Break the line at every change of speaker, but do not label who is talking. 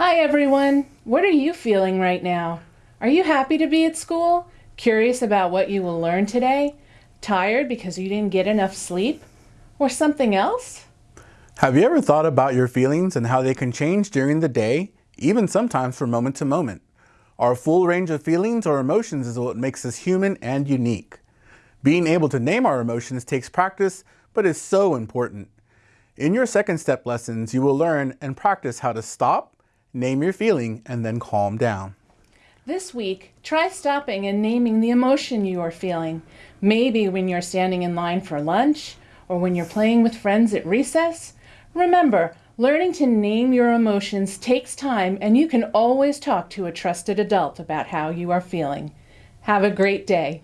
Hi everyone! What are you feeling right now? Are you happy to be at school? Curious about what you will learn today? Tired because you didn't get enough sleep? Or something else?
Have you ever thought about your feelings and how they can change during the day, even sometimes from moment to moment? Our full range of feelings or emotions is what makes us human and unique. Being able to name our emotions takes practice, but is so important. In your second step lessons, you will learn and practice how to stop, name your feeling, and then calm down.
This week, try stopping and naming the emotion you are feeling. Maybe when you're standing in line for lunch, or when you're playing with friends at recess. Remember, learning to name your emotions takes time and you can always talk to a trusted adult about how you are feeling. Have a great day.